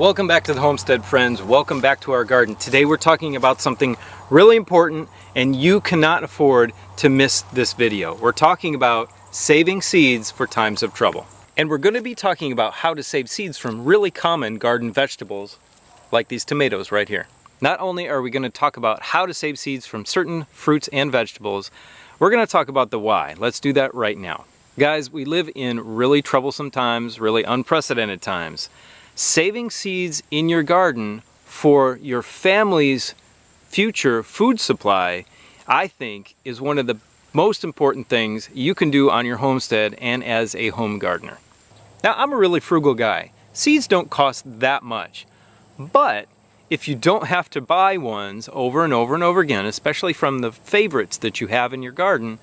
Welcome back to the Homestead Friends. Welcome back to our garden. Today we're talking about something really important and you cannot afford to miss this video. We're talking about saving seeds for times of trouble. And we're going to be talking about how to save seeds from really common garden vegetables like these tomatoes right here. Not only are we going to talk about how to save seeds from certain fruits and vegetables, we're going to talk about the why. Let's do that right now. Guys, we live in really troublesome times, really unprecedented times. Saving seeds in your garden for your family's future food supply, I think, is one of the most important things you can do on your homestead and as a home gardener. Now, I'm a really frugal guy. Seeds don't cost that much, but if you don't have to buy ones over and over and over again, especially from the favorites that you have in your garden,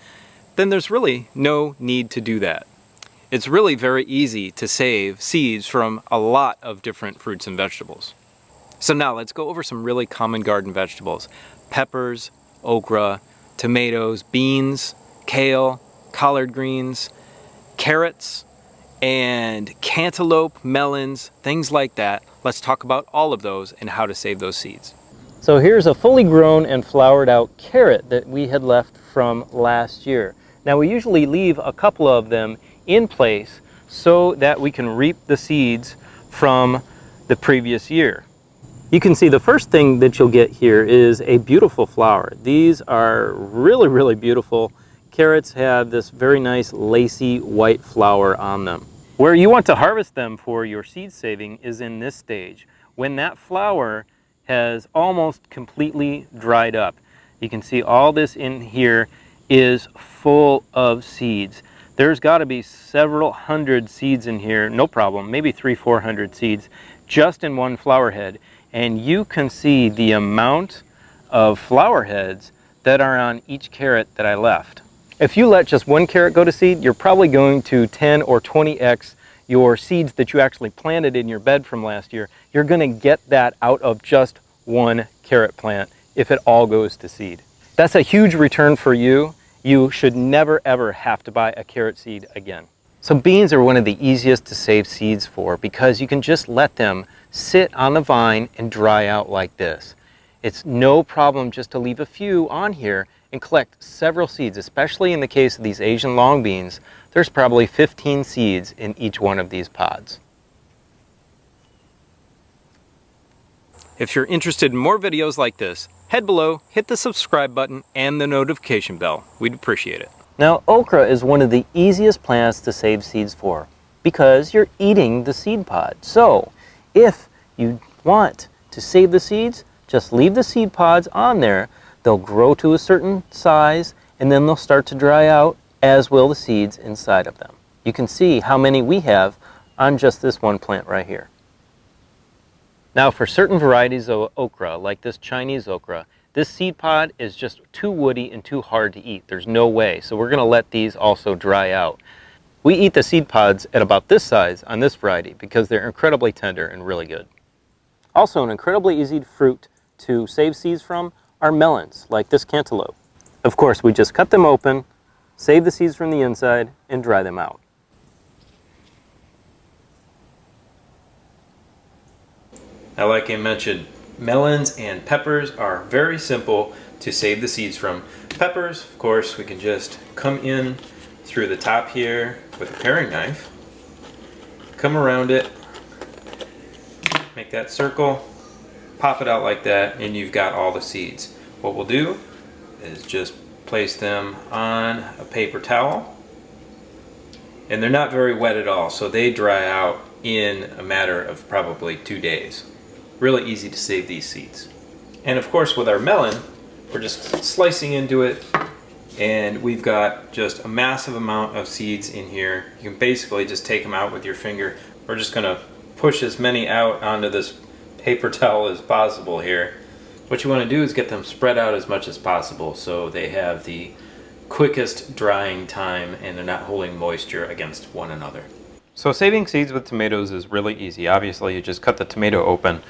then there's really no need to do that. It's really very easy to save seeds from a lot of different fruits and vegetables. So now let's go over some really common garden vegetables. Peppers, okra, tomatoes, beans, kale, collard greens, carrots, and cantaloupe, melons, things like that. Let's talk about all of those and how to save those seeds. So here's a fully grown and flowered out carrot that we had left from last year. Now we usually leave a couple of them in place so that we can reap the seeds from the previous year. You can see the first thing that you'll get here is a beautiful flower. These are really, really beautiful carrots have this very nice lacy white flower on them. Where you want to harvest them for your seed saving is in this stage, when that flower has almost completely dried up. You can see all this in here is full of seeds. There's got to be several hundred seeds in here, no problem, maybe three, four hundred seeds, just in one flower head. And you can see the amount of flower heads that are on each carrot that I left. If you let just one carrot go to seed, you're probably going to 10 or 20x your seeds that you actually planted in your bed from last year. You're going to get that out of just one carrot plant if it all goes to seed. That's a huge return for you. You should never ever have to buy a carrot seed again. So beans are one of the easiest to save seeds for because you can just let them sit on the vine and dry out like this. It's no problem just to leave a few on here and collect several seeds, especially in the case of these Asian long beans, there's probably 15 seeds in each one of these pods. If you're interested in more videos like this, head below, hit the subscribe button and the notification bell. We'd appreciate it. Now, okra is one of the easiest plants to save seeds for because you're eating the seed pod. So, if you want to save the seeds, just leave the seed pods on there They'll grow to a certain size and then they'll start to dry out as will the seeds inside of them. You can see how many we have on just this one plant right here. Now for certain varieties of okra, like this Chinese okra, this seed pod is just too woody and too hard to eat. There's no way. So we're going to let these also dry out. We eat the seed pods at about this size on this variety because they're incredibly tender and really good. Also an incredibly easy fruit to save seeds from are melons, like this cantaloupe. Of course, we just cut them open, save the seeds from the inside, and dry them out. Now, like I mentioned, melons and peppers are very simple to save the seeds from. Peppers, of course, we can just come in through the top here with a paring knife, come around it, make that circle, pop it out like that and you've got all the seeds. What we'll do is just place them on a paper towel and they're not very wet at all so they dry out in a matter of probably two days. Really easy to save these seeds. And of course with our melon we're just slicing into it and we've got just a massive amount of seeds in here. You can basically just take them out with your finger. We're just going to push as many out onto this paper towel as possible here. What you want to do is get them spread out as much as possible so they have the quickest drying time and they're not holding moisture against one another. So saving seeds with tomatoes is really easy. Obviously you just cut the tomato open,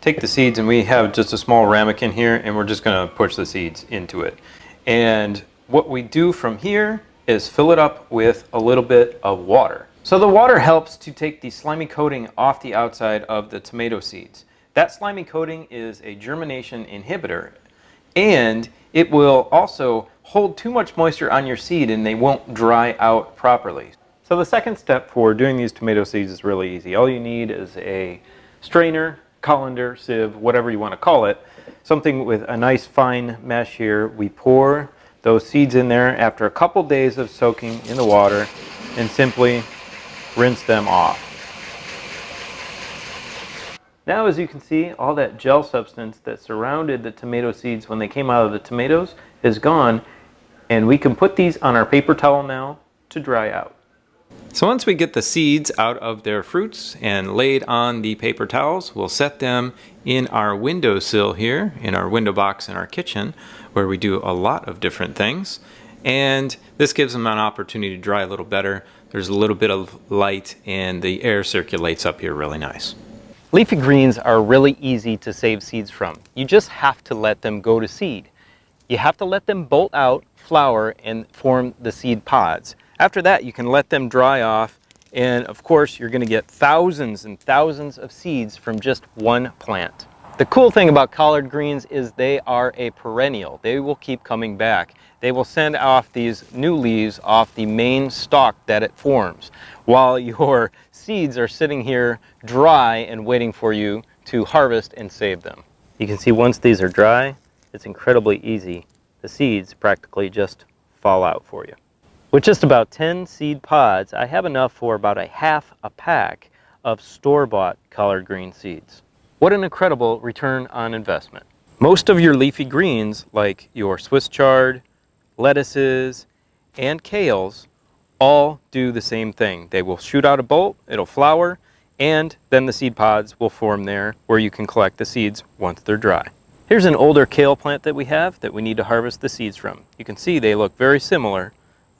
take the seeds and we have just a small ramekin here and we're just going to push the seeds into it. And what we do from here is fill it up with a little bit of water. So the water helps to take the slimy coating off the outside of the tomato seeds. That slimy coating is a germination inhibitor and it will also hold too much moisture on your seed and they won't dry out properly. So the second step for doing these tomato seeds is really easy. All you need is a strainer, colander, sieve, whatever you want to call it, something with a nice fine mesh here. We pour those seeds in there after a couple days of soaking in the water and simply rinse them off. Now as you can see, all that gel substance that surrounded the tomato seeds when they came out of the tomatoes is gone and we can put these on our paper towel now to dry out. So once we get the seeds out of their fruits and laid on the paper towels, we'll set them in our windowsill here, in our window box in our kitchen, where we do a lot of different things. And this gives them an opportunity to dry a little better. There's a little bit of light and the air circulates up here really nice. Leafy greens are really easy to save seeds from. You just have to let them go to seed. You have to let them bolt out, flower, and form the seed pods. After that, you can let them dry off, and of course, you're gonna get thousands and thousands of seeds from just one plant. The cool thing about collard greens is they are a perennial. They will keep coming back. They will send off these new leaves off the main stalk that it forms, while your seeds are sitting here dry and waiting for you to harvest and save them. You can see once these are dry, it's incredibly easy. The seeds practically just fall out for you. With just about 10 seed pods, I have enough for about a half a pack of store-bought collard green seeds. What an incredible return on investment. Most of your leafy greens, like your Swiss chard, lettuces, and kales, all do the same thing. They will shoot out a bolt, it'll flower, and then the seed pods will form there where you can collect the seeds once they're dry. Here's an older kale plant that we have that we need to harvest the seeds from. You can see they look very similar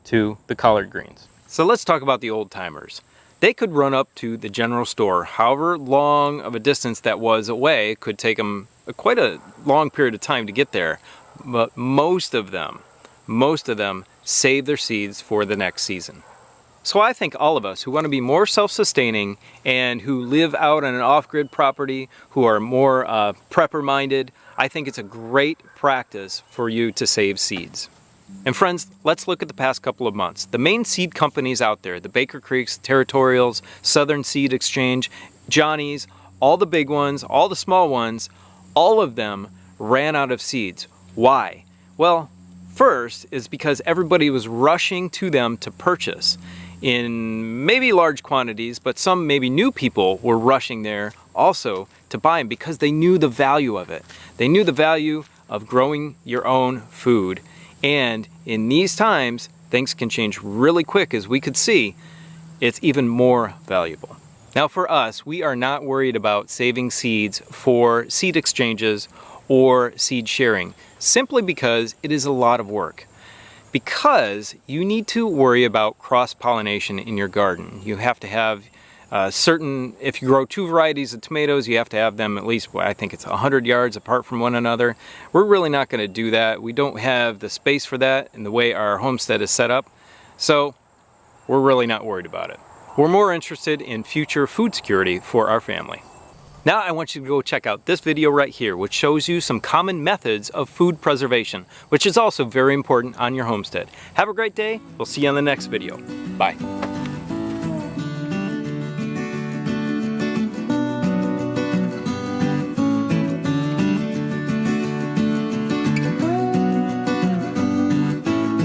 to the collard greens. So let's talk about the old timers. They could run up to the general store, however long of a distance that was away, could take them quite a long period of time to get there. But most of them, most of them save their seeds for the next season. So I think all of us who want to be more self-sustaining and who live out on an off-grid property, who are more uh, prepper-minded, I think it's a great practice for you to save seeds. And friends, let's look at the past couple of months. The main seed companies out there, the Baker Creeks, Territorials, Southern Seed Exchange, Johnny's, all the big ones, all the small ones, all of them ran out of seeds. Why? Well, first is because everybody was rushing to them to purchase in maybe large quantities, but some maybe new people were rushing there also to buy them because they knew the value of it. They knew the value of growing your own food and in these times, things can change really quick as we could see, it's even more valuable. Now for us, we are not worried about saving seeds for seed exchanges or seed sharing, simply because it is a lot of work. Because you need to worry about cross-pollination in your garden. You have to have uh, certain, if you grow two varieties of tomatoes, you have to have them at least, well, I think it's 100 yards apart from one another. We're really not going to do that. We don't have the space for that in the way our homestead is set up. So we're really not worried about it. We're more interested in future food security for our family. Now I want you to go check out this video right here, which shows you some common methods of food preservation, which is also very important on your homestead. Have a great day. We'll see you on the next video. Bye.